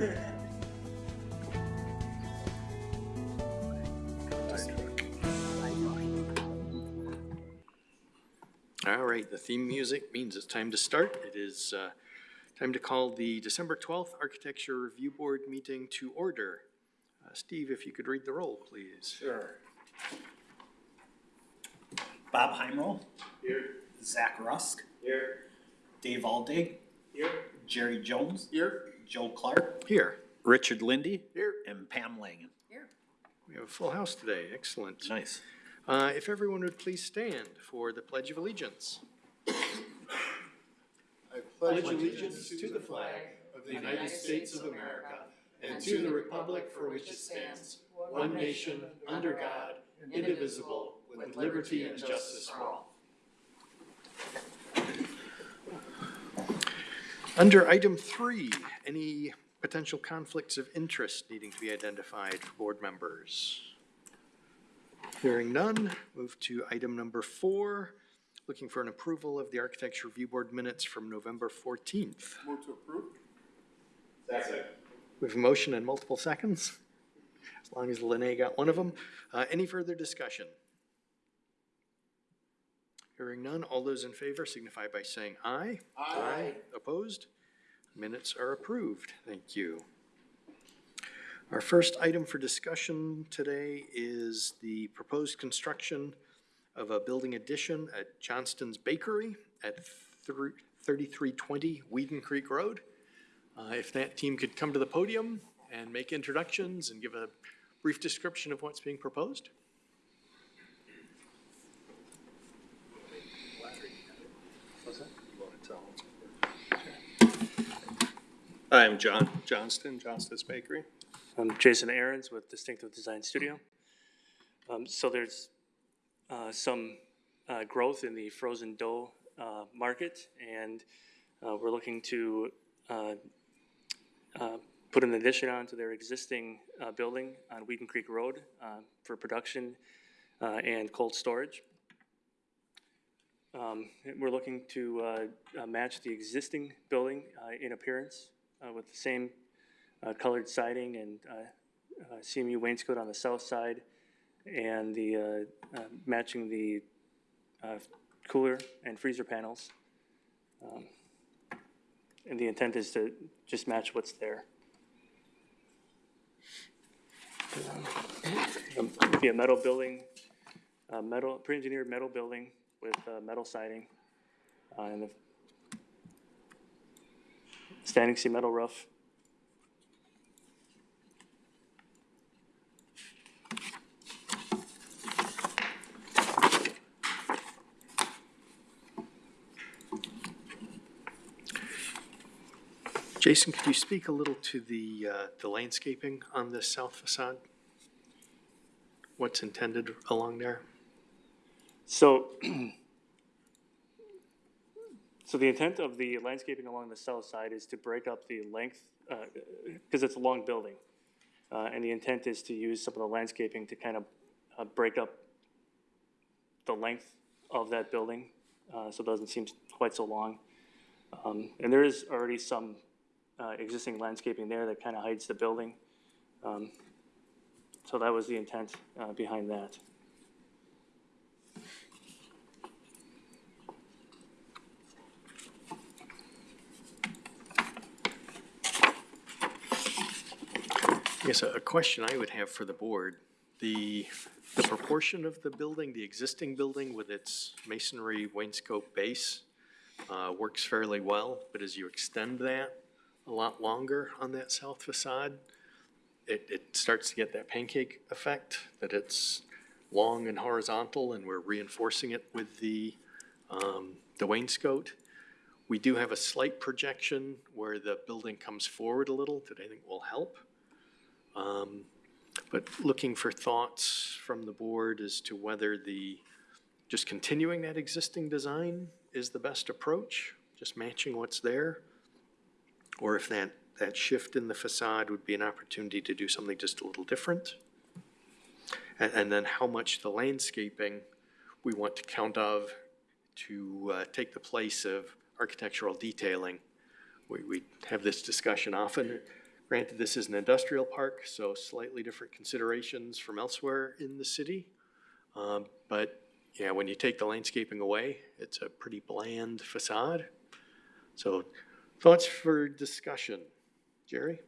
All right, the theme music means it's time to start. It is uh, time to call the December 12th Architecture Review Board meeting to order. Uh, Steve, if you could read the roll, please. Sure. Bob Heimroll. Here. Zach Rusk. Here. Dave Aldig. Here. Jerry Jones. Here. Joe Clark. Here. Richard Lindy. Here. And Pam Langen. Here. We have a full house today. Excellent. Nice. Uh, If everyone would please stand for the Pledge of Allegiance. I pledge allegiance to the flag of the United States of America and to the republic for which it stands, one nation, under God, indivisible, with liberty and justice for all. Under item three, any potential conflicts of interest needing to be identified for board members? Hearing none, move to item number four, looking for an approval of the Architecture Review Board minutes from November 14th. Move to approve. Second. We have a motion and multiple seconds, as long as Lene got one of them. Uh, Any further discussion? Hearing none, all those in favor signify by saying aye. Aye. Opposed? Minutes are approved. Thank you. Our first item for discussion today is the proposed construction of a building addition at Johnston's Bakery at thr- 3320 Weeden Creek Road. Uh, If that team could come to the podium and make introductions and give a brief description of what's being proposed. Hi, I'm John Johnston, Johnston's Bakery. I'm Jason Aaron's with Distinctive Design Studio. Um, so there's, uh, some, uh, growth in the frozen dough, uh, market, and, uh, we're looking to, uh, uh, put an addition onto their existing, building on Weeden Creek Road, for production, and cold storage. Um, we're looking to, match the existing building, in appearance, uh, with the same, uh, colored siding and uh, uh, CMU wainscot on the south side, and the, uh, uh, matching the cooler and freezer panels. Um, And the intent is to just match what's there. Um, Be a metal building, metal, pre-engineered metal building with metal siding, and the standing seam metal roof. Jason, could you speak a little to the, uh, the landscaping on this south facade? What's intended along there? So, so the intent of the landscaping along the south side is to break up the length, because it's a long building. Uh, and the intent is to use some of the landscaping to kind of, uh, break up the length of that building, uh, so it doesn't seem quite so long. Um, and there is already some, uh, existing landscaping there that kind of hides the building. Um, so that was the intent, uh, behind that. Yes, a question I would have for the board, the, the proportion of the building, the existing building with its masonry wainscot base uh, works fairly well, but as you extend that a lot longer on that south facade, it, it starts to get that pancake effect, that it's long and horizontal, and we're reinforcing it with the, um, the wainscot. We do have a slight projection where the building comes forward a little that I think will help. Um, But looking for thoughts from the board as to whether the, just continuing that existing design is the best approach, just matching what's there? Or if that, that shift in the facade would be an opportunity to do something just a little different? And, and then how much the landscaping we want to count of to uh, take the place of architectural detailing. We, we have this discussion often. Granted, this is an industrial park, so slightly different considerations from elsewhere in the city. Um, But, yeah, when you take the landscaping away, it's a pretty bland facade. So thoughts for discussion? Jerry?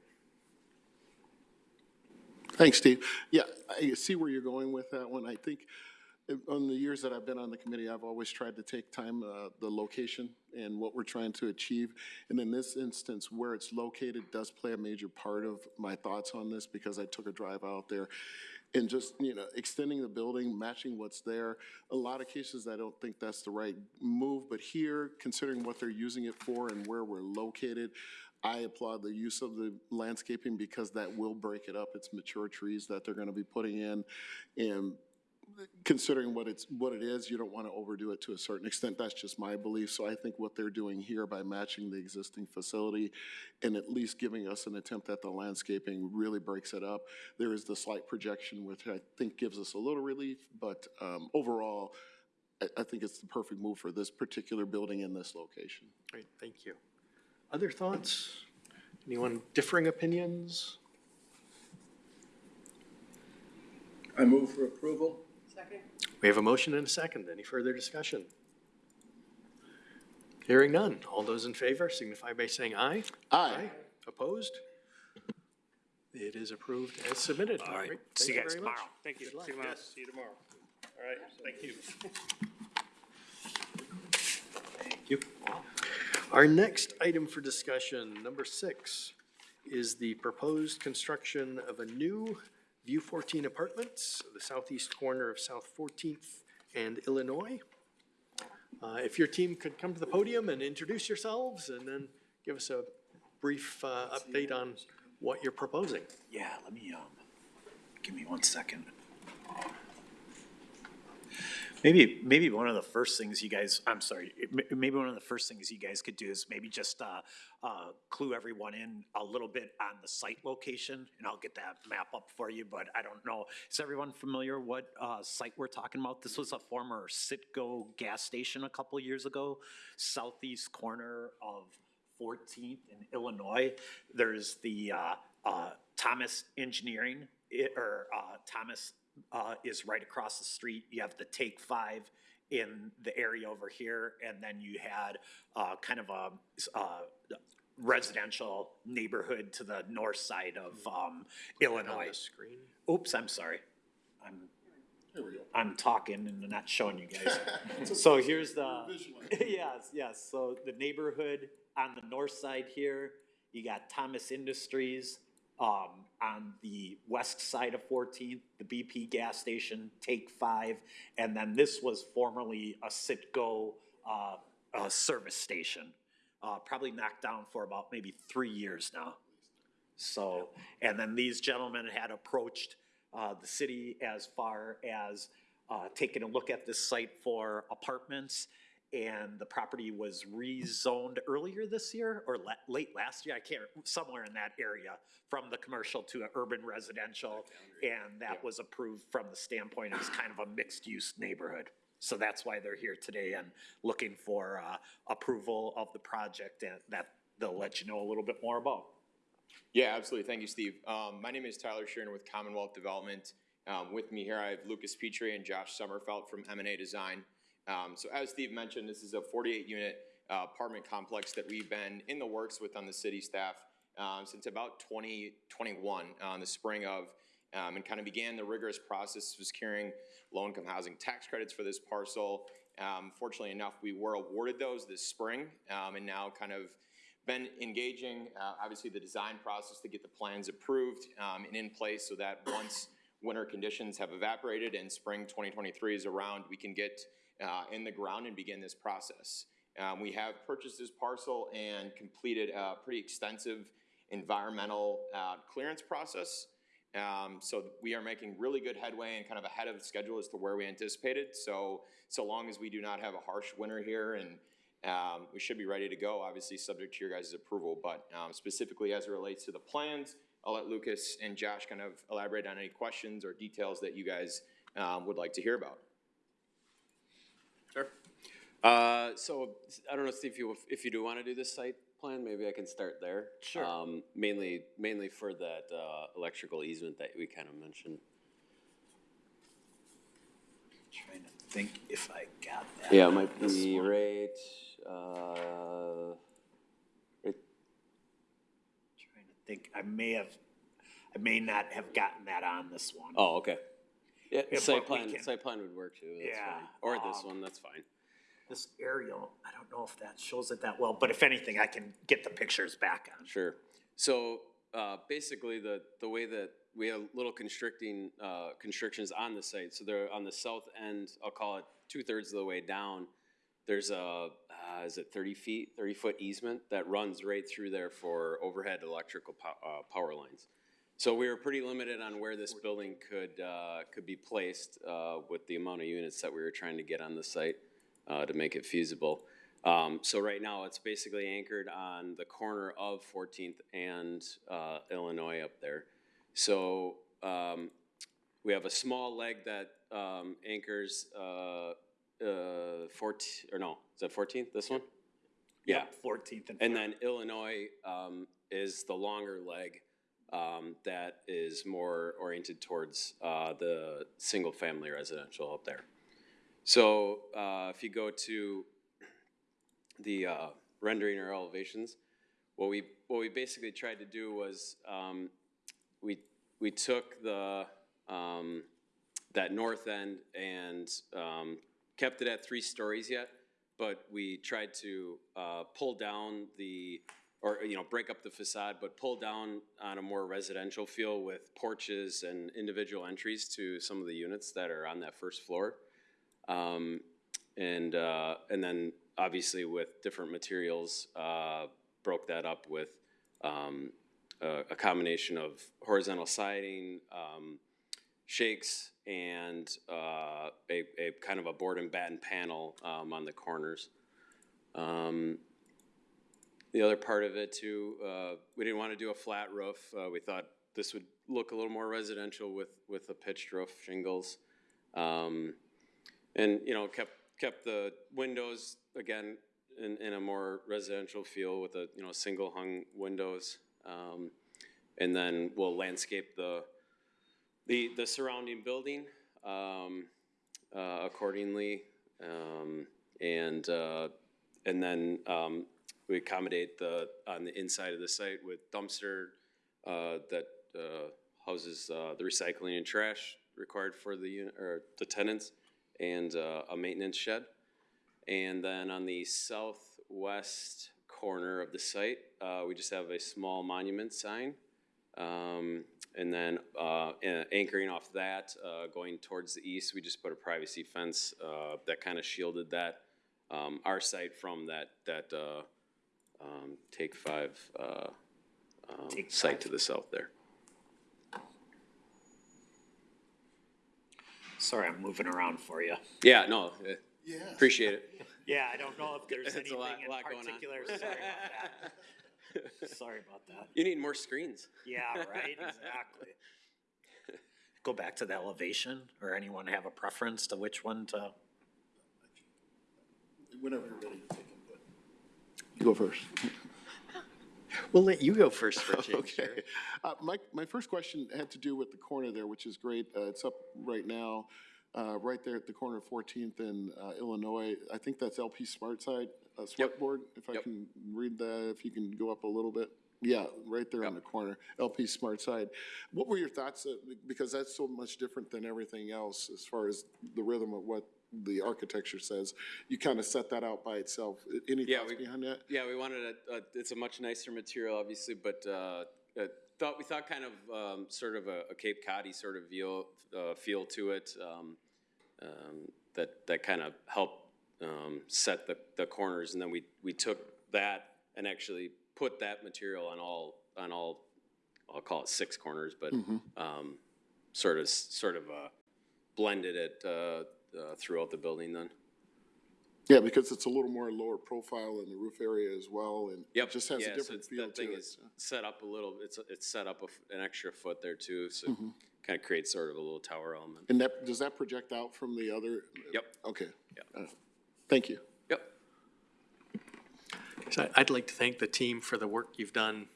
Thanks, Steve. Yeah, I see where you're going with that one. I think on the years that I've been on the committee, I've always tried to take time, uh, the location and what we're trying to achieve. And in this instance, where it's located does play a major part of my thoughts on this because I took a drive out there. And just, you know, extending the building, matching what's there. A lot of cases, I don't think that's the right move, but here, considering what they're using it for and where we're located, I applaud the use of the landscaping because that will break it up. It's mature trees that they're gonna be putting in. And considering what it's, what it is, you don't wanna overdo it to a certain extent. That's just my belief. So I think what they're doing here by matching the existing facility and at least giving us an attempt at the landscaping really breaks it up. There is the slight projection, which I think gives us a little relief, but, um, overall, I, I think it's the perfect move for this particular building in this location. Great, thank you. Other thoughts? Anyone differing opinions? I move for approval. We have a motion and a second. Any further discussion? Hearing none. All those in favor signify by saying aye. Aye. Opposed? It is approved as submitted. All right, Great. see you guys very much. tomorrow. Thank you. Good luck. See you tomorrow. Yes, see you tomorrow. All right, Thank you. thank you. Our next item for discussion, number six, is the proposed construction of a new View 14 Apartments, the southeast corner of South 14th and Illinois. Uh, If your team could come to the podium and introduce yourselves and then give us a brief uh, update on what you're proposing. Yeah, let me, um, give me one second. Maybe, maybe one of the first things you guys, I'm sorry, maybe one of the first things you guys could do is maybe just, uh, uh, clue everyone in a little bit on the site location, and I'll get that map up for you, but I don't know. Is everyone familiar what, uh, site we're talking about? This was a former Citgo gas station a couple years ago, southeast corner of Fourteenth in Illinois. There's the, uh, uh, Thomas Engineering, it, or, uh, Thomas, uh, is right across the street. You have the Take Five in the area over here, and then you had, uh, kind of a, uh, residential neighborhood to the north side of, um, On Illinois. screen. Oops, I'm sorry. I'm, Here we go. I'm talking and not showing you guys. So here's the, yes, yes, so the neighborhood on the north side here, you got Thomas Industries. Um, on the west side of Fourteenth, the BP gas station, Take Five, and then this was formerly a Citgo, uh, uh, service station. Uh, probably knocked down for about maybe three years now. So, and then these gentlemen had approached uh, the city as far as uh, taking a look at this site for apartments. And the property was rezoned earlier this year or la- late last year, I can't, somewhere in that area, from the commercial to a urban residential. And that was approved from the standpoint as kind of a mixed-use neighborhood. So that's why they're here today and looking for uh, approval of the project and that they'll let you know a little bit more about. Yeah, absolutely. Thank you, Steve. Um, my name is Tyler Sheeran with Commonwealth Development. Um, with me here, I have Lucas Petrie and Josh Sommerfeld from M and A Design. Um, so as Steve mentioned, this is a forty-eight unit, uh, apartment complex that we've been in the works with on the city staff, um, since about twenty twenty-one, uh, in the spring of, um, and kind of began the rigorous process of securing low-income housing tax credits for this parcel. Um, fortunately enough, we were awarded those this spring, um, and now kind of been engaging, uh, obviously, the design process to get the plans approved um, and in place so that once winter conditions have evaporated and spring 2023 is around, we can get uh, in the ground and begin this process. Um, We have purchased this parcel and completed a pretty extensive environmental uh, clearance process. Um, So we are making really good headway and kind of ahead of schedule as to where we anticipated. So, so long as we do not have a harsh winter here and um, we should be ready to go, obviously, subject to your guys' approval, but, um, specifically as it relates to the plans, I'll let Lucas and Josh kind of elaborate on any questions or details that you guys, um, would like to hear about. Sure. Uh, so, I don't know, Steve, if you, if you do want to do this site plan, maybe I can start there. Sure. Um, mainly, mainly for that, uh, electrical easement that we kind of mentioned. Trying to think if I got that. Yeah, it might This be one. right, uh, right, Trying to think, I may have, I may not have gotten that on this one. oh, okay. Yeah, Yeah, site but we plan, can- site plan would work too, that's Yeah, fine. Or this um, one, that's fine. This aerial, I don't know if that shows it that well, but if anything, I can get the pictures back on. Sure. So, uh, basically, the, the way that we have little constricting, uh, constrictions on the site, so they're on the south end, I'll call it two-thirds of the way down. There's a, uh, is it thirty feet, thirty-foot easement that runs right through there for overhead electrical pow- uh, power lines. So we were pretty limited on where this building could, uh, could be placed, uh, with the amount of units that we were trying to get on the site, uh, to make it feasible. Um, so right now, it's basically anchored on the corner of Fourteenth and, uh, Illinois up there. So, um, we have a small leg that, um, anchors, uh, uh, fourteen, or no, is that Fourteenth, this one? Yeah, Fourteenth and. and then Illinois um, is the longer leg um, that is more oriented towards uh, the single-family residential up there. So uh, if you go to the uh, rendering or elevations, what we what we basically tried to do was um, we we took the um, that north end and um, kept it at three stories yet, but we tried to uh, pull down the or you know break up the facade, but pull down on a more residential feel with porches and individual entries to some of the units that are on that first floor. Um, and uh, and then obviously with different materials, uh, broke that up with um, a, a combination of horizontal siding, um, shakes, and uh, a, a kind of a board and batten panel um, on the corners. Um, the other part of it too, uh, we didn't want to do a flat roof. Uh, we thought this would look a little more residential with with a pitched roof shingles. Um, and you know kept kept the windows again in, in a more residential feel with a you know single hung windows. Um, and then we'll landscape the the the surrounding building um, uh, accordingly. Um, and uh, and then um, we accommodate the on the inside of the site with dumpster uh, that uh, houses uh, the recycling and trash required for the unit or the tenants and uh, a maintenance shed. And then on the southwest corner of the site, uh, we just have a small monument sign. Um, and then uh, anchoring off that, uh, going towards the east, we just put a privacy fence uh, that kind of shielded that um, our site from that that uh, um, Take Five uh, um, Take site Five. to the south there. Sorry, I'm moving around for you. Yeah, no, uh, Yeah. appreciate it. Yeah, I don't know if there's It's a anything lot- in lot going on. particular. Sorry about that. Sorry about that. You need more screens. Yeah, right, exactly. Go back to the elevation, or anyone have a preference to which one to? Whenever you're ready to take input. You go first. We'll let you go first for a change, Okay. Uh, my, my first question had to do with the corner there, which is great. Uh, it's up right now, uh, right there at the corner of Fourteenth and, uh, Illinois. I think that's LP Smart Side, uh, Smart Board, if I can read that, if you can go up a little bit. Yeah, right there on the corner, LP Smart Side. What were your thoughts, uh, because that's so much different than everything else as far as the rhythm of what the architecture says. You kind of set that out by itself. Any Yeah, thoughts we- behind that? Yeah, we wanted a, a, it's a much nicer material, obviously, but, uh, uh, thought, we thought kind of, um, sort of a, a Cape Coddy sort of feel, uh, feel to it, um, um, that, that kind of helped, um, set the, the corners, and then we, we took that and actually put that material on all, on all, I'll call it six corners, but, um, sort of, sort of, uh, blended it, uh, uh, throughout the building then. Yeah, because it's a little more lower profile in the roof area as well, and Yep. it just has yeah, a so different it's- feel that to thing it. is Set up a little, it's, it's set up a f- an extra foot there too, so Mm-hmm. kind of creates sort of a little tower element. And that, does that project out from the other? Yep. Okay. Yeah. Uh, Thank you. Yep. So I- I'd like to thank the team for the work you've done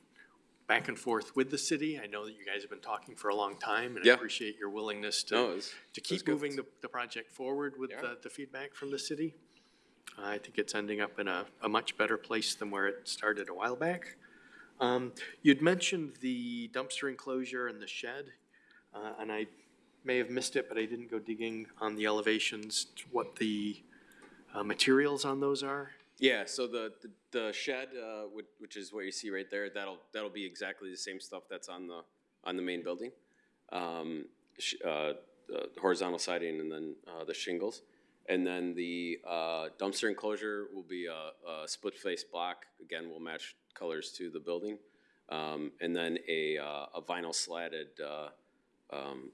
back and forth with the city. I know that you guys have been talking for a long time, and I Yeah. appreciate your willingness No, it to, was- to was keep good. moving the, the project forward with Yeah. the, the feedback from the city. I think it's ending up in a, a much better place than where it started a while back. Um, You'd mentioned the dumpster enclosure and the shed, uh, and I may have missed it, but I didn't go digging on the elevations, what the uh, materials on those are. Yeah, so the, the- the shed, uh, which, which is what you see right there, that'll, that'll be exactly the same stuff that's on the, on the main building. Um, sh- uh, the horizontal siding and then, uh, the shingles. And then the, uh, dumpster enclosure will be a, a split face block, again, we'll match colors to the building. Um, and then a, uh, a vinyl slatted, uh, um,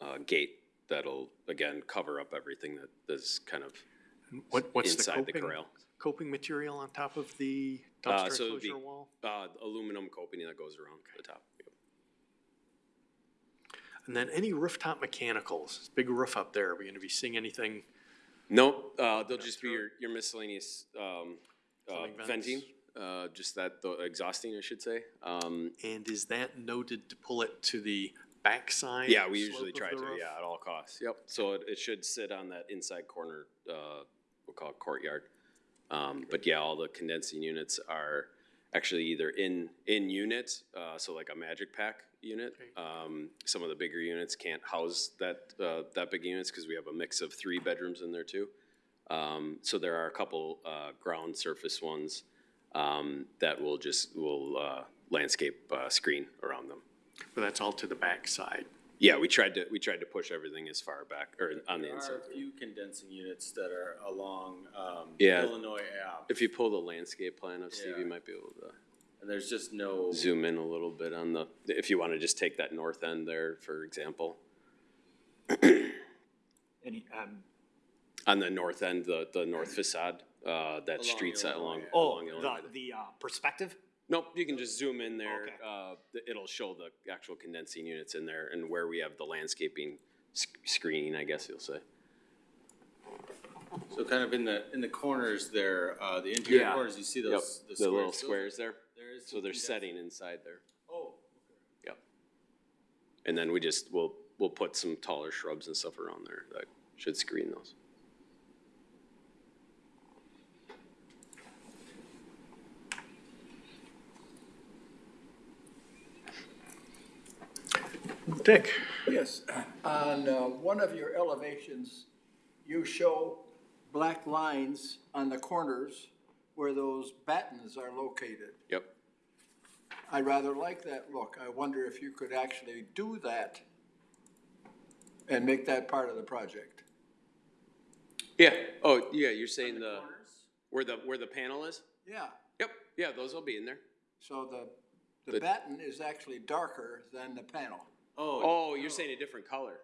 uh, gate that'll, again, cover up everything that is kind of What, what's the inside the coping, corral. Coping material on top of the Uh, dumpster so it'd be- enclosure wall? Uh, aluminum coping that goes around the top. And then any rooftop mechanicals, big roof up there, are we gonna be seeing anything? Nope, uh, they'll just be your, your miscellaneous, um, uh, vents? venting, uh, just that, the exhausting, I should say. Um, And is that noted to pull it to the backside? yeah, we slope usually of try the to, roof? yeah, at all costs, yep. So it, it should sit on that inside corner, uh, we'll call it courtyard. Um, but yeah, all the condensing units are actually either in, in unit, uh, so like a Magic-Pak unit. Um, some of the bigger units can't house that, uh, that big units, cause we have a mix of three bedrooms in there too. Um, so there are a couple, uh, ground surface ones, um, that will just, will, uh, landscape, uh, screen around them. But that's all to the backside. Yeah, we tried to, we tried to push everything as far back, or on the There inside. are a few condensing units that are along, um, Yeah. Illinois Ave, If you pull the landscape plan up, Steve, Yeah. you might be able to and there's just no, zoom in a little bit on the, if you wanna just take that north end there, for example. Any, um, On the north end, the, the north facade, uh, that Along street side Illinois along, oh, along Illinois. the, the, uh, perspective? Nope, you can just zoom in there, Okay. uh, th- it'll show the actual condensing units in there and where we have the landscaping sc- screening, I guess you'll say. so kind of in the, in the corners there, uh, the interior Yeah. corners, you see Yep, those, the the little squares. Those- squares there, There is. so some they're condensing- setting inside there. Oh, okay. Yep. And then we just, we'll, we'll put some taller shrubs and stuff around there that should screen those. Dick? Yes, on uh, one of your elevations, you show black lines on the corners where those battens are located. Yep. I rather like that look. I wonder if you could actually do that and make that part of the project. Yeah, oh, yeah, you're saying the, where the, where the panel is? Yeah, Yep, yeah, those will be in there. so the, the The- batten is actually darker than the panel. Oh, Oh, you're saying a different color?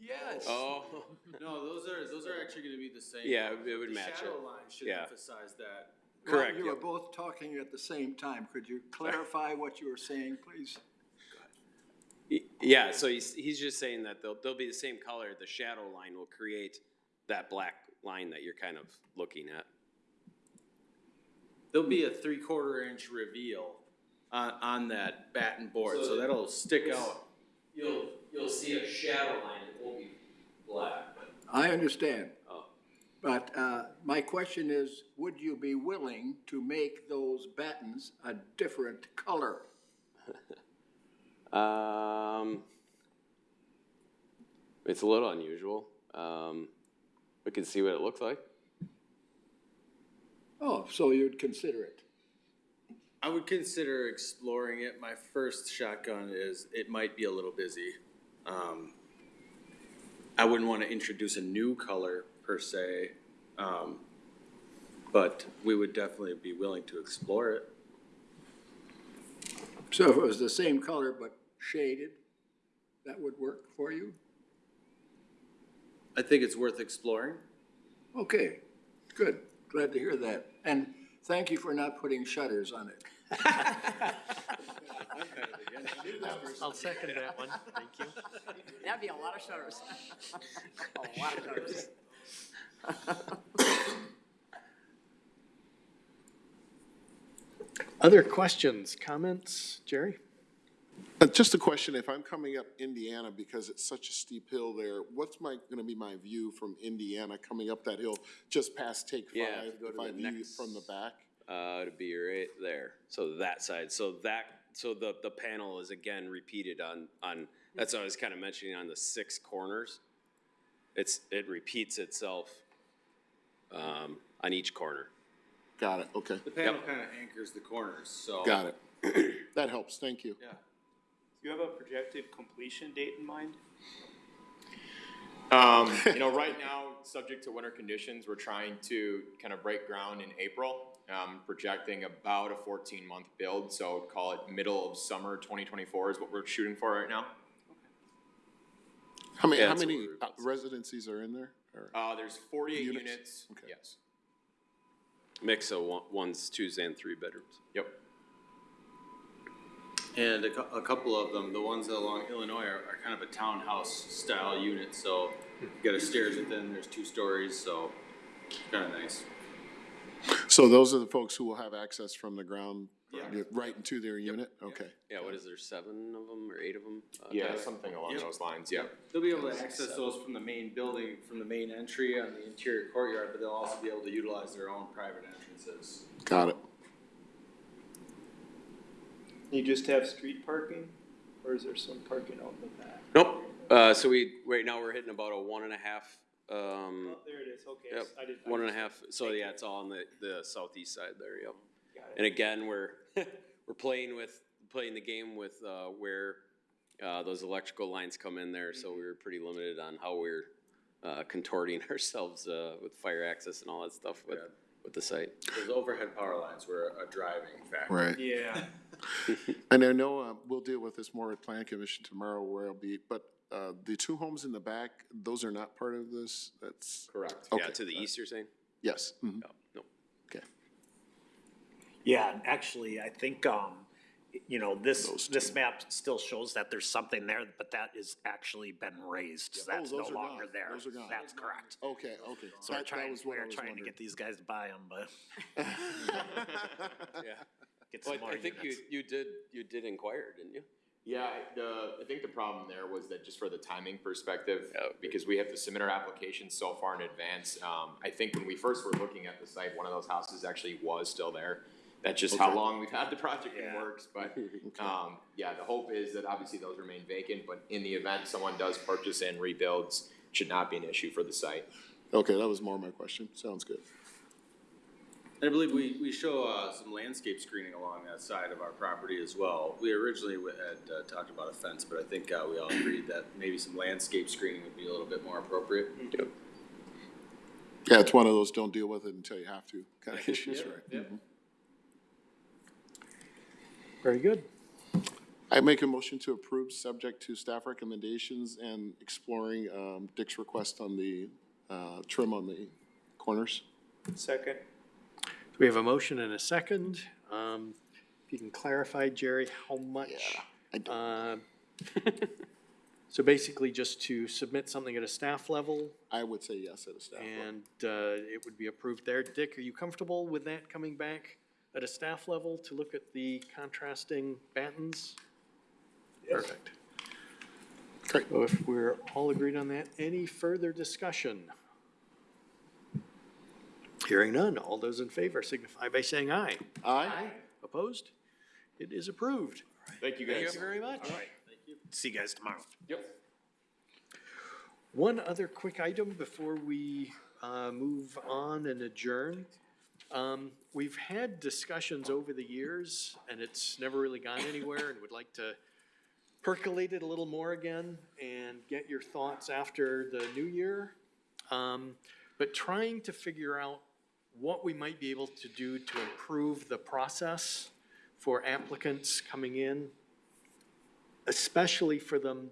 Yes. Oh, no, those are, those are actually gonna be the same. Yeah, it would The match it. shadow line should Yeah. emphasize that. Well, correct, You were yep. both talking at the same time. Could you clarify what you were saying, please? Y- Yeah, so he's, he's just saying that they'll, they'll be the same color, the shadow line will create that black line that you're kind of looking at. There'll be a three-quarter inch reveal on, on that batten board, so So that'll stick out. You'll, you'll see a shadow line, it won't be black, but. I understand. Oh. But uh, my question is, would you be willing to make those battens a different color? Um, it's a little unusual. Um, we can see what it looks like. Oh, so you'd consider it? I would consider exploring it. My first shotgun is it might be a little busy. Um, I wouldn't want to introduce a new color per se, um, but we would definitely be willing to explore it. So if it was the same color but shaded, that would work for you? I think it's worth exploring. Okay, good. Glad to hear that. And thank you for not putting shutters on it. I'll second that one, thank you. That'd be a lot of shutters. A lot of shutters. Other questions, comments? Jerry? Just a question, if I'm coming up Indiana, because it's such a steep hill there, what's my, gonna be my view from Indiana coming up that hill, just past take Yeah, if five? you go to If I the view it next- from the back? Uh, it'd be right there, so that side, so that, so the, the panel is again repeated on, on, that's what I was kinda mentioning on the six corners. It's, it repeats itself, um, on each corner. Got it, okay, The panel kinda anchors the corners, so. got it. That helps, thank you. Yeah. Do you have a projected completion date in mind? Um, you know, right now, subject to winter conditions, we're trying to kind of break ground in April. Um, projecting about a fourteen month build, so call it middle of summer twenty twenty-four is what we're shooting for right now. How many, Yeah, how that's what many we're- uh, residencies are in there? Or- Uh, there's forty-eight Units? units, Okay. yes. Mix of one, ones, twos, and three bedrooms. Yep. And a cou- a couple of them, the ones along Illinois are, are kind of a townhouse style unit, so you got a stairs within, there's two stories, so kinda nice. So those are the folks who will have access from the ground, Yeah. yeah, right into their unit? Okay. Yeah, what is there, seven of them or eight of them? Uh, Yeah, Tyler? something along Yep. those lines, yeah. They'll be able to access those from the main building, from the main entry on the interior courtyard, but they'll also be able to utilize their own private entrances. Got it. You just have street parking, or is there some parking out in the back? Nope, uh, so we, right now, we're hitting about a one and a half, um, Oh, there it is, okay. Yep, I didn't- I one and a half, so yeah, it's all on the, the southeast side there, yep. Got it. And again, we're, we're playing with, playing the game with, uh, where, uh, those electrical lines come in there, so we were pretty limited on how we're, uh, contorting ourselves, uh, with fire access and all that stuff with, Yeah. With the site. Those overhead power lines were a driving factor. Right. Yeah, And I know, uh, we'll deal with this more at Plan Commission tomorrow where I'll be, but, uh, the two homes in the back, those are not part of this? That's, Correct. Yeah, Okay. to the east, you're saying? yes. mhm. No, no. Okay. Yeah, and actually, I think, um, you know, this, this map still shows that there's something there, but that is actually been razed, so Oh, that's no those are longer there. Those are gone. That's correct. Okay, okay. So we're That- that trying, was what I we're was trying to wondering. get these guys to buy them, but Yeah. get Well, some more I think you, units. you did, you did inquire, didn't you? Yeah, the, I think the problem there was that just for the timing perspective, Yeah. because we have to submit our application so far in advance, um, I think when we first were looking at the site, one of those houses actually was still there. That's just how long we've had the project in Yeah. works, but, um, yeah, the hope is that obviously those remain vacant, but in the event someone does purchase and rebuilds, should not be an issue for the site. Okay, that was more my question. Sounds good. And I believe we, we show, uh, some landscape screening along that side of our property as well. We originally w- had, uh, talked about a fence, but I think, uh, we all agreed that maybe some landscape screening would be a little bit more appropriate. Yeah, it's one of those don't deal with it until you have to kind of issues, Yeah, right? yeah. Very good. I make a motion to approve, subject to staff recommendations and exploring, um, Dick's request on the, uh, trim on the corners. second. We have a motion and a second. Um, If you can clarify, Jerry, how much? I don't- uh, So basically just to submit something at a staff level I would say yes at a staff level. and uh, it would be approved there. Dick, are you comfortable with that coming back at a staff level to look at the contrasting battens? Perfect. Great. So if we're all agreed on that, any further discussion? Hearing none, all those in favor signify by saying aye. Aye? Opposed? It is approved. Thank you Thank you guys. very much. All right. See you guys tomorrow. Yep. One other quick item before we uh, move on and adjourn. Um, We've had discussions over the years, and it's never really gone anywhere, and would like to percolate it a little more again and get your thoughts after the new year. Um, But trying to figure out what we might be able to do to improve the process for applicants coming in, especially for them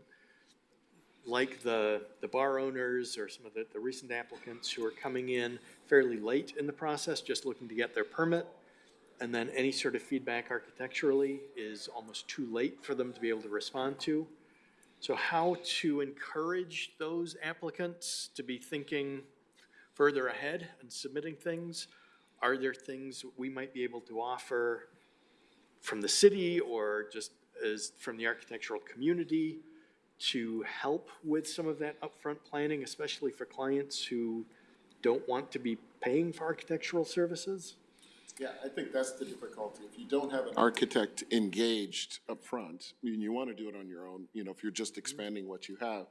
like the, the bar owners or some of the, the recent applicants who are coming in fairly late in the process, just looking to get their permit. And then any sort of feedback architecturally is almost too late for them to be able to respond to. So how to encourage those applicants to be thinking further ahead and submitting things? Are there things we might be able to offer from the city or just as from the architectural community to help with some of that upfront planning, especially for clients who don't want to be paying for architectural services? Yeah, I think that's the difficulty. If you don't have an architect engaged upfront, I mean, you want to do it on your own, you know, if you're just expanding what you have.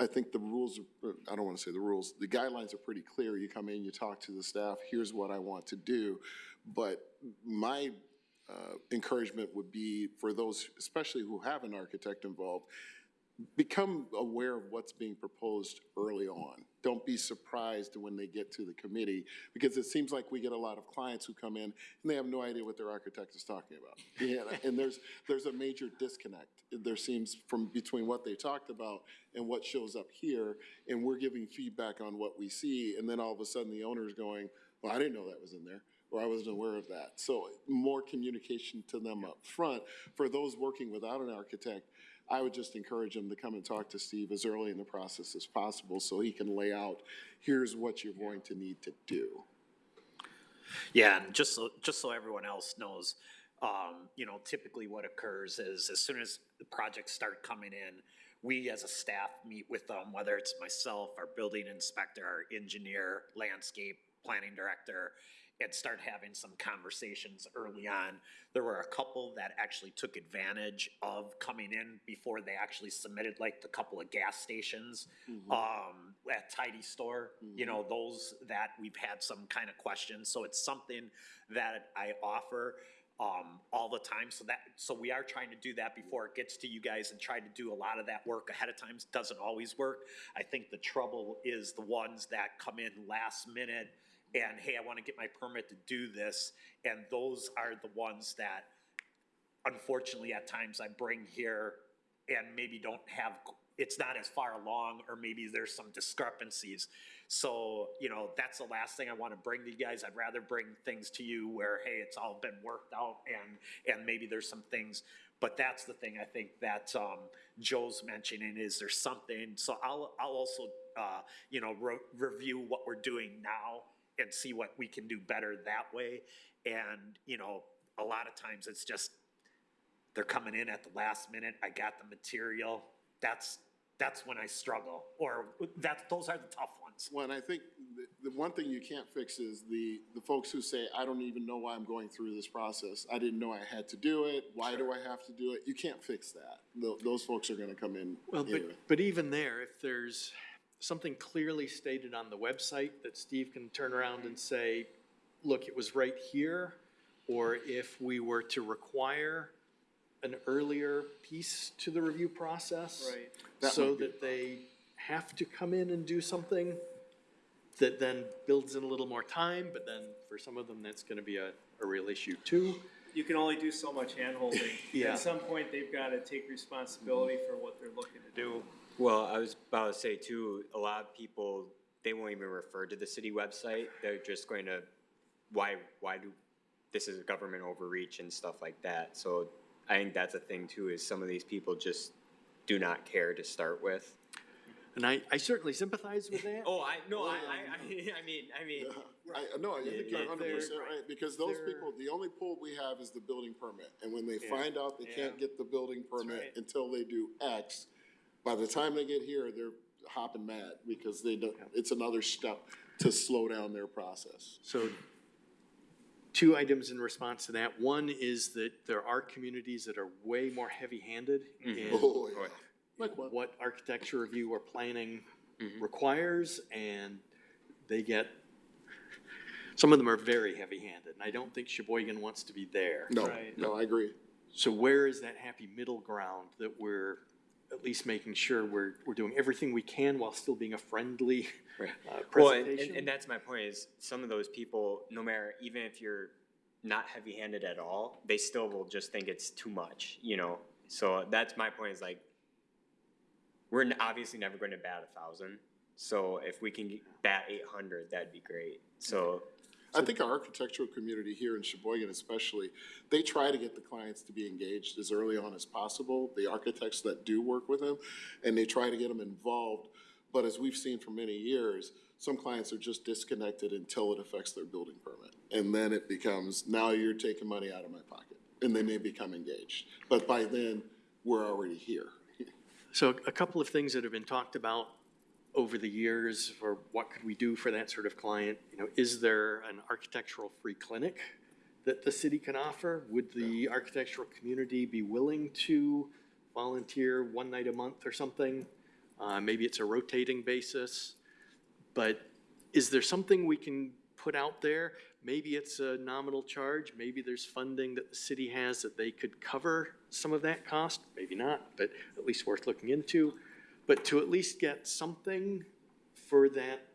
I think the rules, are- I don't want to say the rules, the guidelines are pretty clear. You come in, you talk to the staff, here's what I want to do. But my uh, encouragement would be for those, especially who have an architect involved, become aware of what's being proposed early on. Don't be surprised when they get to the committee, because it seems like we get a lot of clients who come in and they have no idea what their architect is talking about. Yeah, and there's, there's a major disconnect. There seems from between what they talked about and what shows up here, and we're giving feedback on what we see, and then all of a sudden the owner's going, well, I didn't know that was in there or I wasn't aware of that. So more communication to them up front. For those working without an architect, I would just encourage them to come and talk to Steve as early in the process as possible so he can lay out, here's what you're going to need to do. Yeah, and just so, just so everyone else knows, um, you know, typically what occurs is as soon as the projects start coming in, we as a staff meet with them, whether it's myself, our building inspector, our engineer, landscape planning director, and start having some conversations early on. There were a couple that actually took advantage of coming in before they actually submitted, like the couple of gas stations um, at Tidy Store. You know, those that we've had some kind of questions. So it's something that I offer um, all the time. So that so we are trying to do that before it gets to you guys and try to do a lot of that work ahead of time. Doesn't always work. I think the trouble is the ones that come in last minute and hey, I want to get my permit to do this, and those are the ones that unfortunately at times I bring here and maybe don't have, it's not as far along, or maybe there's some discrepancies. So, you know, that's the last thing I want to bring to you guys. I'd rather bring things to you where, hey, it's all been worked out and, and maybe there's some things. But that's the thing I think that, um, Joe's mentioning is there's something, so I'll, I'll also, uh, you know, re- review what we're doing now and see what we can do better that way. And, you know, a lot of times it's just, they're coming in at the last minute, I got the material, that's, that's when I struggle, or that, those are the tough ones. Well, and I think the, the one thing you can't fix is the, the folks who say, I don't even know why I'm going through this process. I didn't know I had to do it. Why do I have to do it? You can't fix that. Tho- Those folks are gonna come in Well, but, but even there, if there's something clearly stated on the website that Steve can turn around and say, look, it was right here, or if we were to require an earlier piece to the review process. Right. That So might be that they have to come in and do something that then builds in a little more time, but then for some of them, that's gonna be a, a real issue too. You can only do so much handholding. Yeah. At some point, they've gotta take responsibility for what they're looking to do. Well, I was about to say too, a lot of people, they won't even refer to the city website. They're just going to, why, why do, this is a government overreach and stuff like that. So I think that's a thing too, is some of these people just do not care to start with. And I, I certainly sympathize with that. Oh, I, no, I, I, um, I I mean, I mean, I, no, I think you're hundred percent they're- right, because those they're- people, the only pull we have is the building permit. And when they Yeah. find out they can't get the building permit right. until they do X, by the time they get here, they're hopping mad, because they don't, it's another step to slow down their process. So two items in response to that. One is that there are communities that are way more heavy-handed mm-hmm. in Oh, yeah. Like what? what architecture review or planning mm-hmm. requires, and they get, some of them are very heavy-handed, and I don't think Sheboygan wants to be there. No, Right. no, I agree. So where is that happy middle ground that we're at least making sure we're, we're doing everything we can while still being a friendly Right. uh, well, and, and, and that's my point is some of those people, no matter, even if you're not heavy handed at all, they still will just think it's too much, you know? So that's my point is like, we're obviously never going to bat a thousand. So if we can bat eight hundred, that'd be great. So I think our architectural community here in Sheboygan especially, they try to get the clients to be engaged as early on as possible, the architects that do work with them, and they try to get them involved. But as we've seen for many years, some clients are just disconnected until it affects their building permit. And then it becomes, now you're taking money out of my pocket. and then they become engaged. But by then, we're already here. So a couple of things that have been talked about over the years for what could we do for that sort of client? You know, is there an architectural free clinic that the city can offer? Would the architectural community be willing to volunteer one night a month or something? Uh, maybe it's a rotating basis. But is there something we can put out there? Maybe it's a nominal charge, maybe there's funding that the city has that they could cover some of that cost, maybe not, but at least worth looking into. But to at least get something for that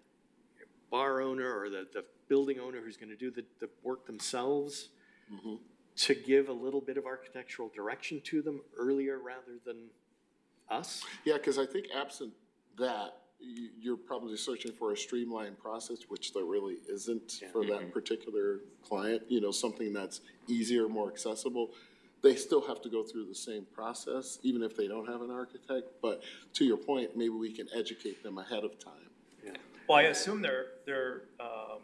bar owner or the, the building owner who's gonna do the, the work themselves, mm-hmm. to give a little bit of architectural direction to them earlier rather than us? Yeah, because I think absent that, you, you're probably searching for a streamlined process, which there really isn't for that mm-hmm. particular client, you know, something that's easier, more accessible. They still have to go through the same process, even if they don't have an architect, but to your point, maybe we can educate them ahead of time. Yeah. Well, I assume they're, they're, um,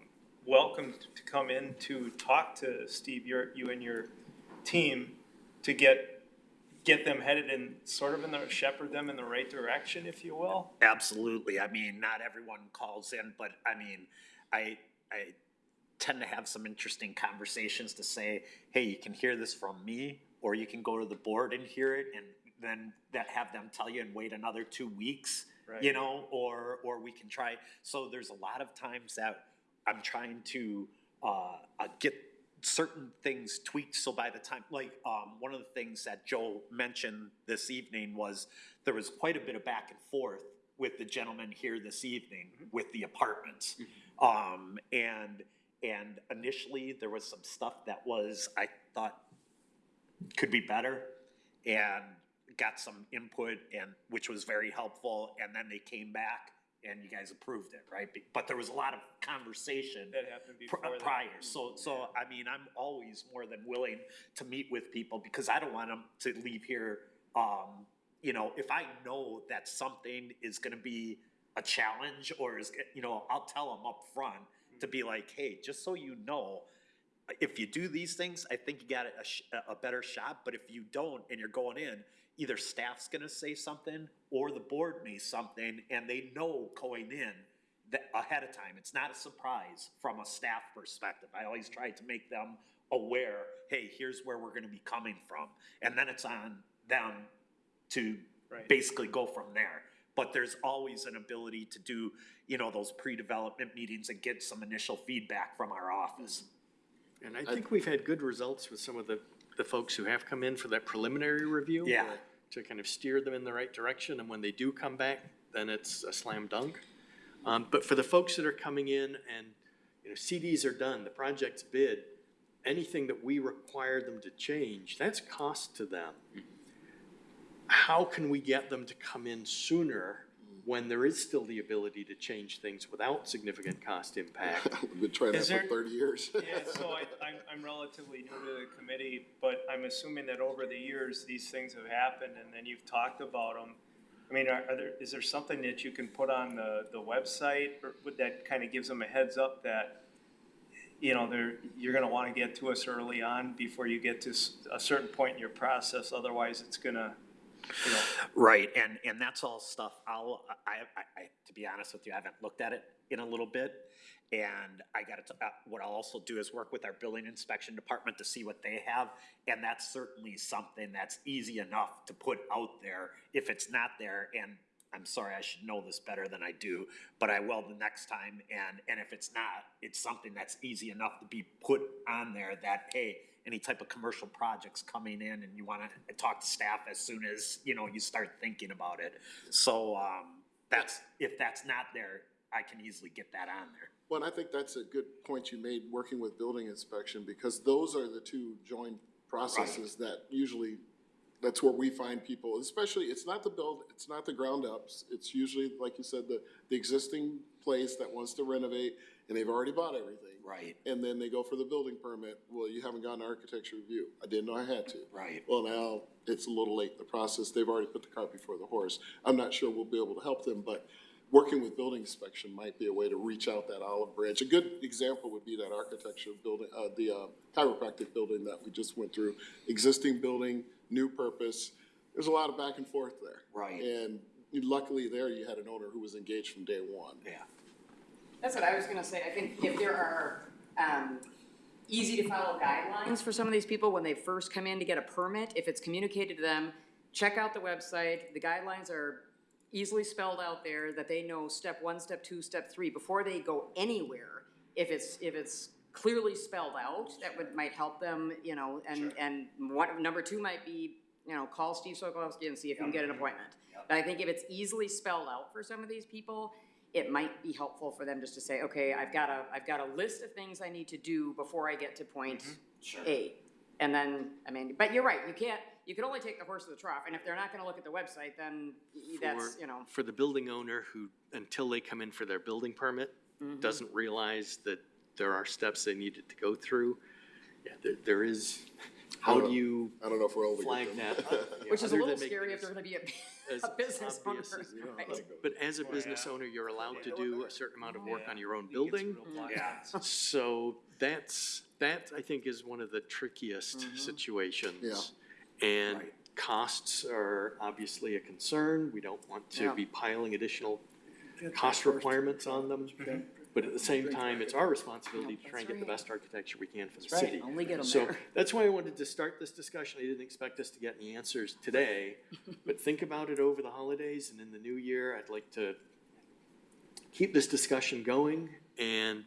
welcome to come in to talk to Steve, your, you and your team to get, get them headed in, sort of in the, shepherd them in the right direction, if you will. Absolutely. I mean, not everyone calls in, but I mean, I, I tend to have some interesting conversations to say, hey, you can hear this from me, or you can go to the board and hear it, and then that have them tell you and wait another two weeks, you know, or, or we can try. So there's a lot of times that I'm trying to, uh, uh, get certain things tweaked, so by the time, like, um, one of the things that Joe mentioned this evening was there was quite a bit of back and forth with the gentleman here this evening with the apartments. Um, and, and initially, there was some stuff that was, I thought, could be better, and got some input and, which was very helpful, and then they came back and you guys approved it, right? Be- But there was a lot of conversation That happened pr- before that. prior. So, so I mean, I'm always more than willing to meet with people because I don't want them to leave here. Um, you know, if I know that something is going to be a challenge or is, you know, I'll tell them up front to be like, hey, just so you know, if you do these things, I think you got a, sh- a better shot. But if you don't and you're going in, either staff's going to say something or the board may something, and they know going in that ahead of time. It's not a surprise from a staff perspective. I always try to make them aware. Hey, here's where we're going to be coming from, and then it's on them to Right. basically go from there. But there's always an ability to do, you know, those pre-development meetings and get some initial feedback from our office. And I think we've had good results with some of the, the folks who have come in for that preliminary review. Yeah. To kind of steer them in the right direction, and when they do come back, then it's a slam dunk. Um, but for the folks that are coming in and, you know, CDs are done, the project's bid, anything that we require them to change, that's cost to them. How can we get them to come in sooner when there is still the ability to change things without significant cost impact? We've been trying that Is for there- thirty years. Yeah, so I, I'm, I'm relatively new to the committee, but I'm assuming that over the years, these things have happened and then you've talked about them. I mean, are, are there, is there something that you can put on the, the website or would that kind of gives them a heads up that, you know, they're, you're gonna wanna get to us early on before you get to s- a certain point in your process, otherwise it's gonna, know, Right, and, and that's all stuff I'll, I, I, I, to be honest with you, I haven't looked at it in a little bit. And I gotta, uh, what I'll also do is work with our building inspection department to see what they have. And that's certainly something that's easy enough to put out there if it's not there. And I'm sorry, I should know this better than I do, but I will the next time. And, and if it's not, it's something that's easy enough to be put on there that, hey, any type of commercial projects coming in and you wanna talk to staff as soon as, you know, you start thinking about it. So, um, that's, if that's not there, I can easily get that on there. Well, and I think that's a good point you made, working with building inspection, because those are the two joint processes that usually, that's where we find people, especially, it's not the build, it's not the ground ups. It's usually, like you said, the, the existing place that wants to renovate, and they've already bought everything. Right. And then they go for the building permit, well, you haven't gotten architecture review, I didn't know I had to. Right. Well, now, it's a little late in the process, they've already put the cart before the horse. I'm not sure we'll be able to help them, but working with building inspection might be a way to reach out that olive branch. A good example would be that architecture building, uh, the uh, chiropractic building that we just went through. Existing building, new purpose, there's a lot of back and forth there. Right. And luckily there, you had an owner who was engaged from day one. Yeah. That's what I was gonna say, I think if there are, um, easy to follow guidelines for some of these people when they first come in to get a permit, if it's communicated to them, check out the website, the guidelines are easily spelled out there, that they know step one, step two, step three, before they go anywhere. If it's, if it's clearly spelled out, that would, might help them, you know, and, and what, number two might be, you know, call Steve Sokolowski and see if you can get an appointment. But I think if it's easily spelled out for some of these people, it might be helpful for them just to say, okay, I've got a, I've got a list of things I need to do before I get to point A. And then, I mean, but you're right, you can't, you can only take the horse to the trough, and if they're not gonna look at the website, then y- that's, For- you know. For the building owner who, until they come in for their building permit, Mm-hmm. doesn't realize that there are steps they needed to go through, yeah, there, there is, how do you I don't know if we're able to flag get that? uh, you know, Which is a other little than making scary it if they're gonna be a, as a business owner, obvious as- right? But as a business owner, you're allowed to do a certain amount of work on your own building. Yeah. So that's, that I think is one of the trickiest situations. And costs are obviously a concern. We don't want to Yeah. be piling additional cost requirements on them. But at the same time, it's our responsibility to try and get the best architecture we can for the city. only get 'em So there. that's why I wanted to start this discussion. I didn't expect us to get any answers today. But think about it over the holidays and in the new year, I'd like to keep this discussion going. And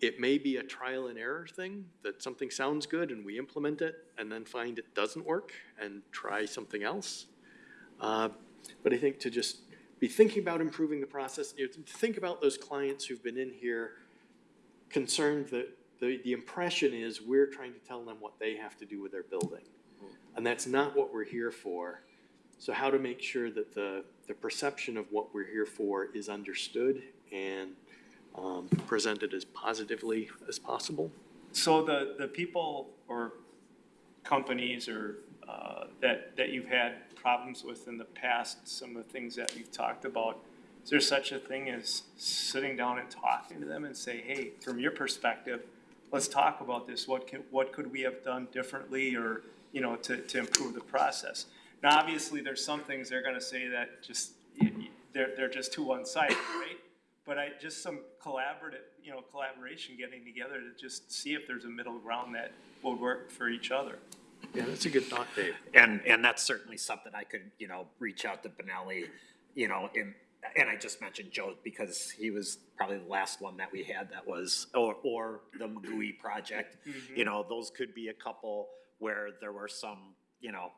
it may be a trial and error thing, that something sounds good and we implement it and then find it doesn't work and try something else. Uh, But I think to just be thinking about improving the process, you know, think about those clients who've been in here concerned that the, the impression is we're trying to tell them what they have to do with their building. And that's not what we're here for. So how to make sure that the, the perception of what we're here for is understood and um, presented as positively as possible. So the, the people or companies or, uh, that, that you've had problems with in the past, some of the things that you've talked about, is there such a thing as sitting down and talking to them and say, hey, from your perspective, let's talk about this, what can, what could we have done differently or, you know, to, to improve the process? Now, obviously, there's some things they're gonna say that just, they're, they're just too one-sided, right? But I, just some collaborative, you know, collaboration, getting together to just see if there's a middle ground that would work for each other. Yeah, that's a good thought, Dave. And, and that's certainly something I could, you know, reach out to Benelli, you know, and, and I just mentioned Joe because he was probably the last one that we had that was, or, or the Magui project. Mm-hmm. You know, those could be a couple where there were some, you know,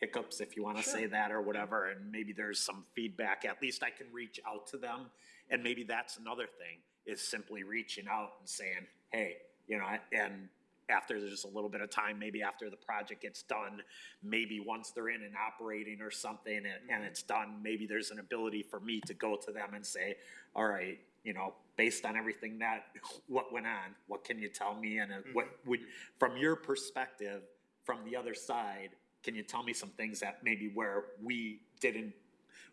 hiccups, if you wanna say that or whatever, and maybe there's some feedback, at least I can reach out to them. And maybe that's another thing, is simply reaching out and saying, hey, you know, and after there's a little bit of time, maybe after the project gets done, maybe once they're in and operating or something and, and it's done, maybe there's an ability for me to go to them and say, all right, you know, based on everything that, what went on, what can you tell me? And uh, what would, from your perspective, from the other side, can you tell me some things that maybe where we didn't,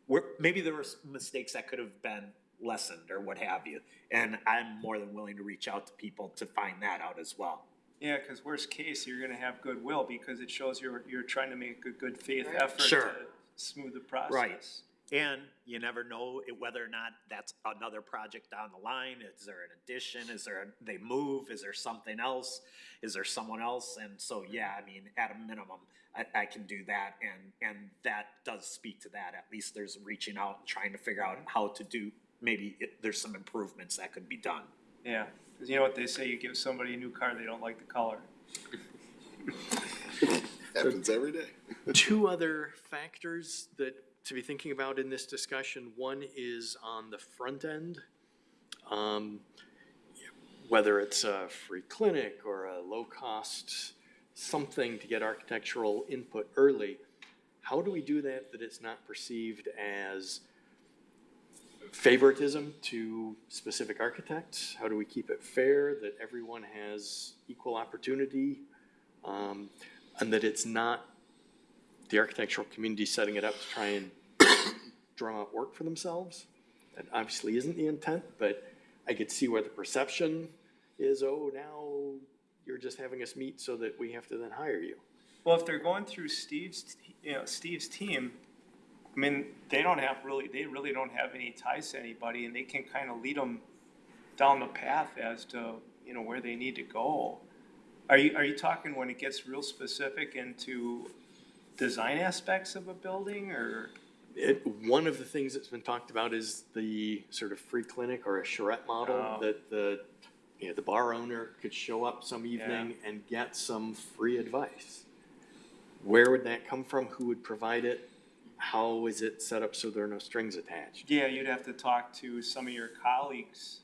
where, maybe there were s- mistakes that could have been lessened or what have you. And I'm more than willing to reach out to people to find that out as well. Yeah, cause worst case, you're gonna have goodwill because it shows you're, you're trying to make a good faith effort Sure. to smooth the process. Right. And you never know it- whether or not that's another project down the line. Is there an addition? Is there, they move? Is there something else? Is there someone else? And so, yeah, I mean, at a minimum, I, I can do that. And, and that does speak to that. At least there's reaching out and trying to figure out how to do, maybe it, there's some improvements that could be done. Yeah, cause you know what they say, you give somebody a new car, they don't like the color. Happens every day. Two other factors that to be thinking about in this discussion. One is on the front end. Um, whether it's a free clinic or a low-cost something to get architectural input early. How do we do that, that it's not perceived as favoritism to specific architects? How do we keep it fair, that everyone has equal opportunity? Um, and that it's not the architectural community setting it up to try and drum out work for themselves. That obviously isn't the intent, but I could see where the perception is, oh, now you're just having us meet so that we have to then hire you. Well, if they're going through Steve's, you know, Steve's team, I mean, they don't have really, they really don't have any ties to anybody and they can kind of lead them down the path as to, you know, where they need to go. Are you, are you talking when it gets real specific into design aspects of a building or? It, one of the things that's been talked about is the sort of free clinic or a charrette model Oh. that the, you know, the bar owner could show up some evening and get some free advice. Where would that come from? Who would provide it? How is it set up so there are no strings attached? Yeah, you'd have to talk to some of your colleagues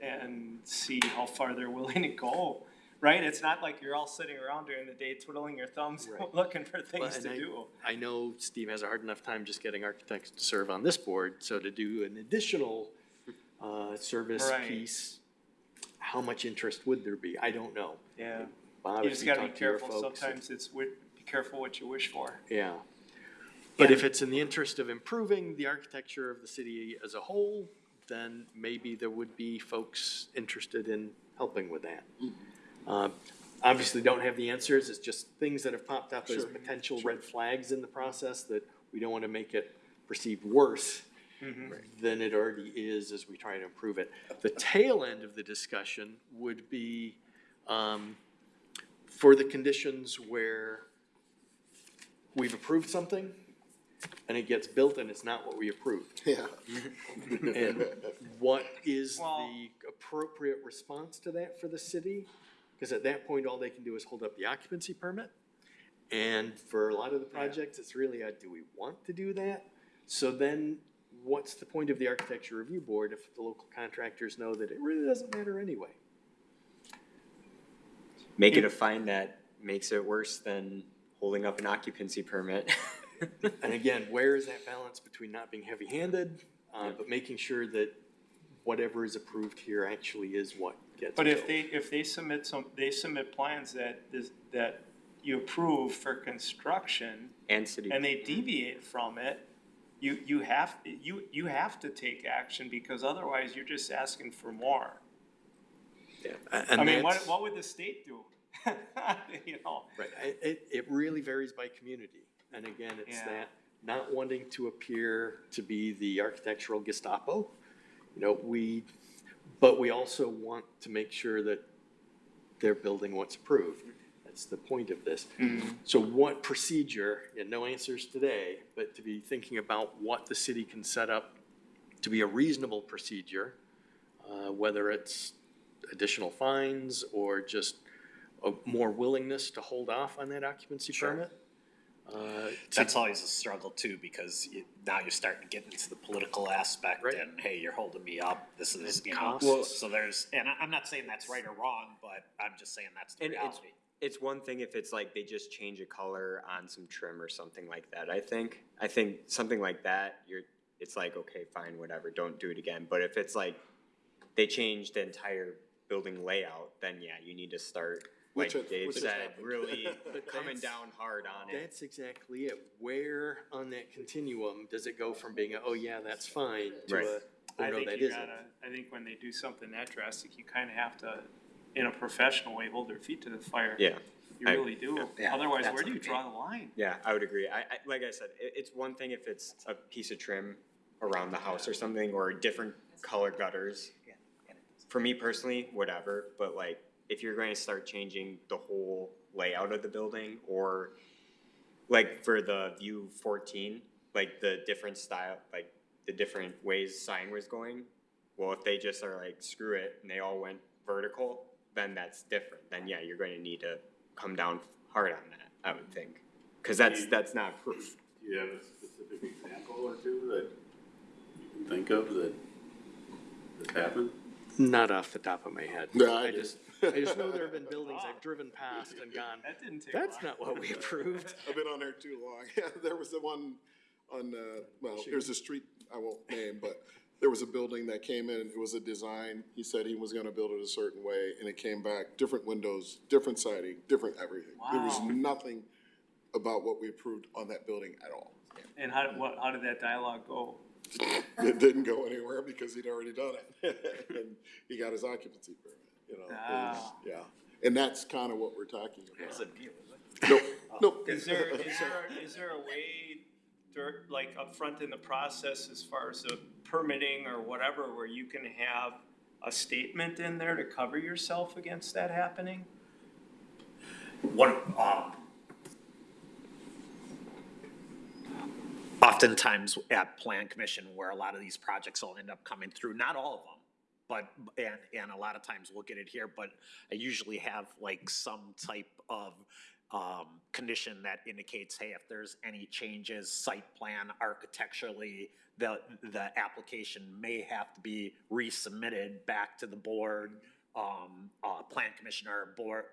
and see how far they're willing to go, right? It's not like you're all sitting around during the day twiddling your thumbs, Right. looking for things and to I- do. I know Steve has a hard enough time just getting architects to serve on this board, so to do an additional, uh, service Right. piece, how much interest would there be? I don't know. Yeah, Bob, you if just gotta be talk to your careful, folks, sometimes it's, wi- be careful what you wish for. Yeah. But if it's in the interest of improving the architecture of the city as a whole, then maybe there would be folks interested in helping with that. Uh, Obviously, don't have the answers, it's just things that have popped up as potential red flags in the process that we don't want to make it perceived worse than it already is as we try to improve it. The tail end of the discussion would be um, for the conditions where we've approved something and it gets built and it's not what we approved. Yeah. And what is Well- the appropriate response to that for the city? Because at that point, all they can do is hold up the occupancy permit. And for a lot of the projects, it's really a, do we want to do that? So then, what's the point of the architecture review board if the local contractors know that it really doesn't matter anyway? Make it a fine that makes it worse than holding up an occupancy permit. And again, where is that balance between not being heavy-handed, uh, but making sure that whatever is approved here actually is what gets But if built? they, if they submit some, they submit plans that, is- that you approve for construction And city. and they deviate from it, you, you have, you, you have to take action because otherwise you're just asking for more. A- I and mean, what, that's- what would the state do? You know, Right, it, it, it really varies by community, and again, it's Yeah. that not wanting to appear to be the architectural Gestapo. You know, we, but we also want to make sure that they're building what's approved. That's the point of this. So what procedure, and no answers today, but to be thinking about what the city can set up to be a reasonable procedure, uh, whether it's additional fines or just a more willingness to hold off on that occupancy permit. Uh, to- That's always a struggle too, because you, now you're starting to get into the political aspect Right. and, hey, you're holding me up, this is, you know. costs. So there's, and I, I'm not saying that's right or wrong, but I'm just saying that's the And it's, reality. it's one thing if it's like they just change a color on some trim or something like that, I think. I think something like that, you're, it's like, okay, fine, whatever, don't do it again. But if it's like they change the entire building layout, then yeah, you need to start, like Which it- Dave which has said, happened. really But coming that's- down hard on it. That's exactly it. Where on that continuum does it go from being a, oh yeah, that's fine, to Right. a, oh, I oh no, think that you isn't? gotta, I think when they do something that drastic, you kinda have to, in a professional way, hold their feet to the fire. Yeah, You I- really do. yeah, Otherwise, that's where do you what I draw the line? yeah, I would agree. I, I, like I said, it, it's one thing if it's a piece of trim around the house or something, or different color gutters. For me personally, whatever, but like, if you're going to start changing the whole layout of the building, or like for the view fourteen, like the different style, like the different ways sign was going, well, if they just are like, screw it, and they all went vertical, then that's different, then yeah, you're going to need to come down hard on that, I would think. Cause that's, that's not proof. Do you have a specific example or two that you can think of that has happened? Not off the top of my head. No, I I just, I just know there have been buildings I've driven past and gone, That didn't take that's long. not what we approved. I've been on there too long. Yeah, there was the one on, uh, well, there's a street I won't name, but there was a building that came in, it was a design. He said he was gonna build it a certain way, and it came back, different windows, different siding, different everything. There was Wow. nothing about what we approved on that building at all. And how, what, how did that dialogue go? it didn't go anywhere because he'd already done it. And he got his occupancy permit, you know, it was- yeah. And that's kind of what we're talking about. No, no. Is there, is there, is there a way, there, like upfront in the process as far as the permitting or whatever, where you can have a statement in there to cover yourself against that happening? One, um, oftentimes at plan commission where a lot of these projects will end up coming through, not all of them. But, and, and a lot of times we'll get it here, but I usually have like some type of, um, condition that indicates, hey, if there's any changes, site plan architecturally, the, the application may have to be resubmitted back to the board, um, uh, plan commissioner, board,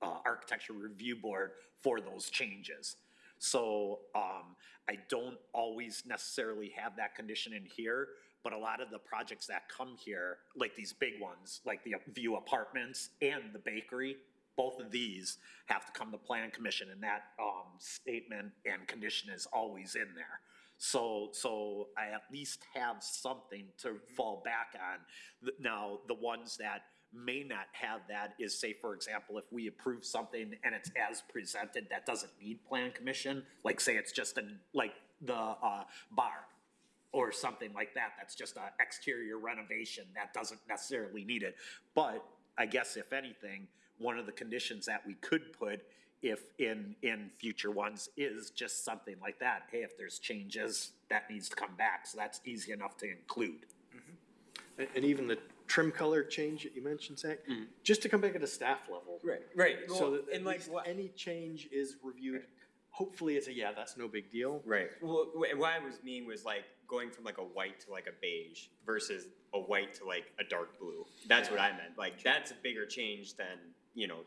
uh, architecture review board for those changes. So, um, I don't always necessarily have that condition in here, but a lot of the projects that come here, like these big ones, like the View Apartments and the bakery, both of these have to come to plan commission and that, um, statement and condition is always in there. So, so I at least have something to fall back on. Now, the ones that may not have that is say, for example, if we approve something and it's as presented, that doesn't need plan commission, like say it's just an, like the, uh, bar or something like that, that's just a exterior renovation, that doesn't necessarily need it. But I guess if anything, one of the conditions that we could put if in, in future ones is just something like that. Hey, if there's changes, that needs to come back, so that's easy enough to include. Mm-hmm. And, and even the trim color change that you mentioned, Zach, mm-hmm. just to come back at a staff level. Right, right. So Well, that at and like least what, any change is reviewed, hopefully it's a, yeah, that's no big deal. right. Well, wh- what I was meaning was like going from like a white to like a beige versus a white to like a dark blue. That's what I meant. Like that's a bigger change than, you know,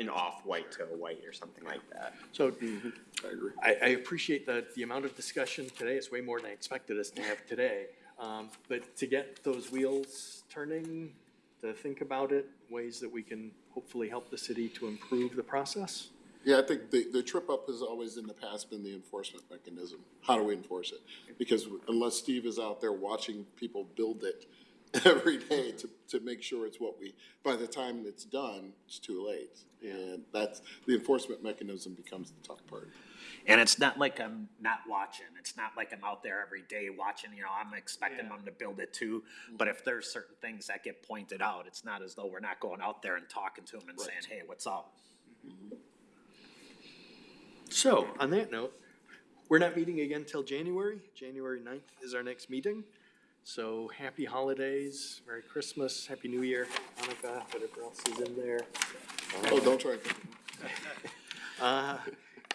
an off-white to a white or something like that. So I agree. I, I appreciate the, the amount of discussion today. It's way more than I expected us to have today. Um, but to get those wheels turning, to think about it, ways that we can hopefully help the city to improve the process. Yeah, I think the, the trip up has always in the past been the enforcement mechanism. How do we enforce it? Because unless Steve is out there watching people build it every day to, to make sure it's what we, by the time it's done, it's too late. And that's, the enforcement mechanism becomes the tough part. And it's not like I'm not watching, it's not like I'm out there every day watching, you know, I'm expecting them to build it too. But if there's certain things that get pointed out, it's not as though we're not going out there and talking to them and saying, hey, what's up? Mm-hmm. So, on that note, we're not meeting again till January. January 9th is our next meeting. So happy holidays, Merry Christmas, Happy New Year, Hanukkah, whatever else is in there. Oh, don't try. Uh,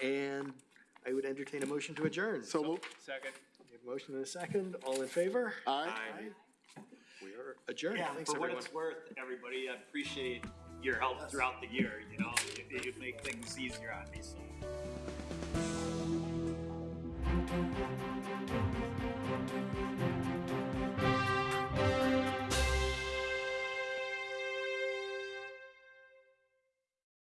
and I would entertain a motion to adjourn. So moved. Second. We have a motion and a second. All in favor? Aye. We are adjourned. Yeah, Thanks, for what everyone. it's worth, everybody, I appreciate your help throughout the year, you know, you, you make things easier on me, so. Thank you.